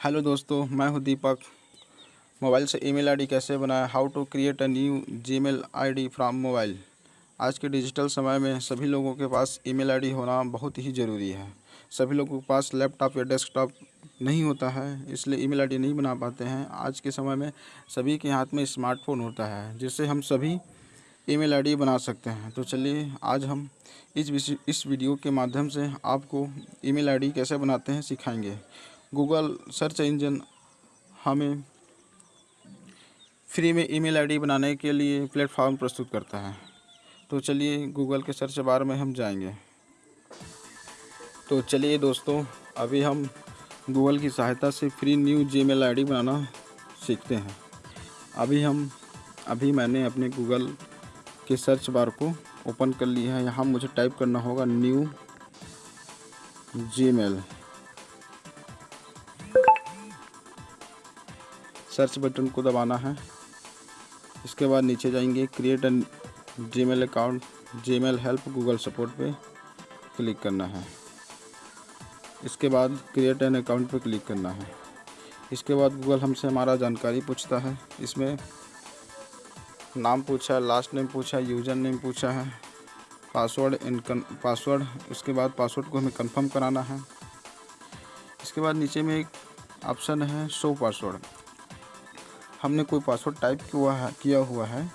Hello दोस्तों, मैं हूँ दीपक। मोबाइल से ईमेल आईडी कैसे बनाएँ? How to create a new Gmail ID from mobile आज के डिजिटल समय में सभी लोगों के पास ईमेल आईडी होना बहुत ही ज़रूरी है। सभी लोगों के पास लैपटॉप या डेस्कटॉप नहीं होता है, इसलिए ईमेल आईडी नहीं बना पाते हैं। आज के समय में सभी के हाथ में स्मार्टफ़ोन होता है, जिससे हम सभी ईमेल आईडी बना सकते हैं। तो चलिए, आज हम इस इस वीडियो के माध्यम से आपको ईमेल आईडी कैसे बनाते हैं सिखाएँगे। गूगल सर्च इंजन हमें फ्री में ईमेल आईडी बनाने के लिए प्लेटफॉर्म प्रस्तुत करता है। तो चलिए गूगल के सर्च बार में हम जाएँगे। तो चलिए दोस्तों, अभी हम गूगल की सहायता से फ्री न्यू जीमेल आईडी बनाना सीखते हैं। अभी हम, अभी मैंने अपने गूगल के सर्च बार को ओपन कर लिया है। यहाँ मुझे टाइप करना होगा न्यू जीमेल सर्च बटन को दबाना है। इसके बाद नीचे जाएँगे create an Gmail account Gmail help Google support पे क्लिक करना है। इसके बाद क्रिएट एन अकाउंट पे क्लिक करना है। इसके बाद गूगल हमसे हमारा जानकारी पूछता है। इसमें नाम पूछा है लास्ट नेम पूछा है यूज़र नेम पूछा है पासवर्ड इन पासवर्ड उसके बाद पासवर्ड को हमें कंफर्म कराना है। इसके बाद नीचे में एक ऑप्शन है शो पासवर्ड हमने कोई पासवर्ड टाइप किया है, किया हुआ है।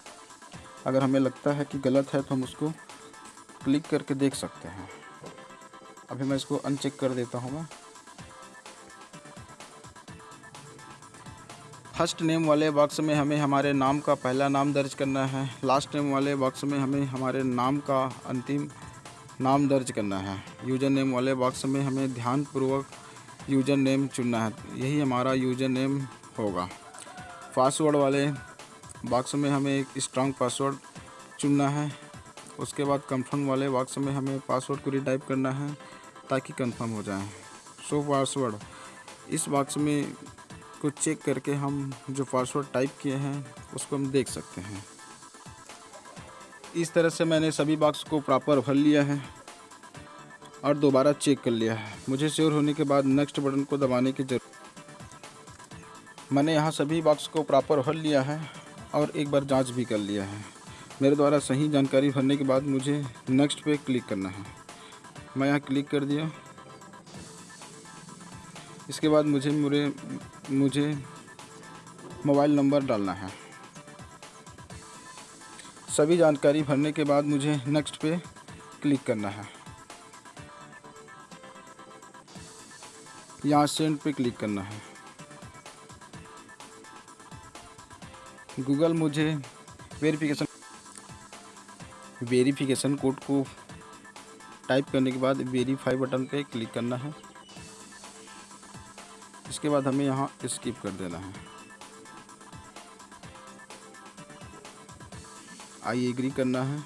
अगर हमें लगता है कि गलत है तो हम उसको क्लिक करके देख सकते हैं। अभी मैं इसको अनचेक कर देता हूँ। मैं फ़र्स्ट नेम वाले बॉक्स में हमें हमारे नाम का पहला नाम दर्ज करना है। लास्ट नेम वाले बॉक्स में हमें हमारे नाम का अंतिम नाम दर्ज करना है। यूज़र नेम वाले बॉक्स में हमें ध्यानपूर्वक यूज़र नेम चुनना है। यही हमारा यूज़र नेम होगा। पासवर्ड वाले बॉक्स में हमें एक स्ट्रॉन्ग पासवर्ड चुनना है। उसके बाद कंफर्म वाले बॉक्स में हमें पासवर्ड को रिटाइप करना है ताकि कंफर्म हो जाए। सो पासवर्ड इस बॉक्स में को चेक करके हम जो पासवर्ड टाइप किए हैं, उसको हम देख सकते हैं। इस तरह से मैंने सभी बॉक्स को प्रॉपर भर लिया है और दोबारा चेक कर लिया है। मुझे श्योर होने के बाद नेक्स्ट बटन को दबाने की ज़रूरत मैंने यहाँ सभी बॉक्स को प्रॉपर भर लिया है और एक बार जाँच भी कर लिया है। मेरे द्वारा सही जानकारी भरने के बाद मुझे नेक्स्ट पे क्लिक करना है। मैं यहाँ क्लिक कर दिया। इसके बाद मुझे मुझे मुझे मोबाइल नंबर डालना है। सभी जानकारी भरने के बाद मुझे नेक्स्ट पे क्लिक करना है। यहाँ सेंड पे क्लिक करना है। गूगल मुझे वेरिफिकेशन वेरिफिकेशन कोड को टाइप करने के बाद वेरीफाई बटन पे क्लिक करना है। इसके बाद हमें यहाँ स्किप कर देना है। आई एग्री करना है।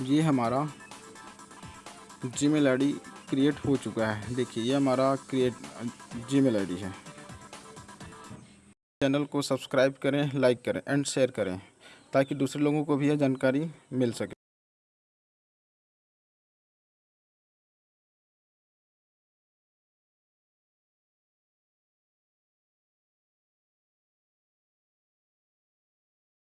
ये हमारा जी मेल आई क्रिएट हो चुका है। देखिए, ये हमारा क्रिएट जी मेल आई है। चैनल को सब्सक्राइब करें लाइक करें एंड शेयर करें, ताकि दूसरे लोगों को भी यह जानकारी मिल सके।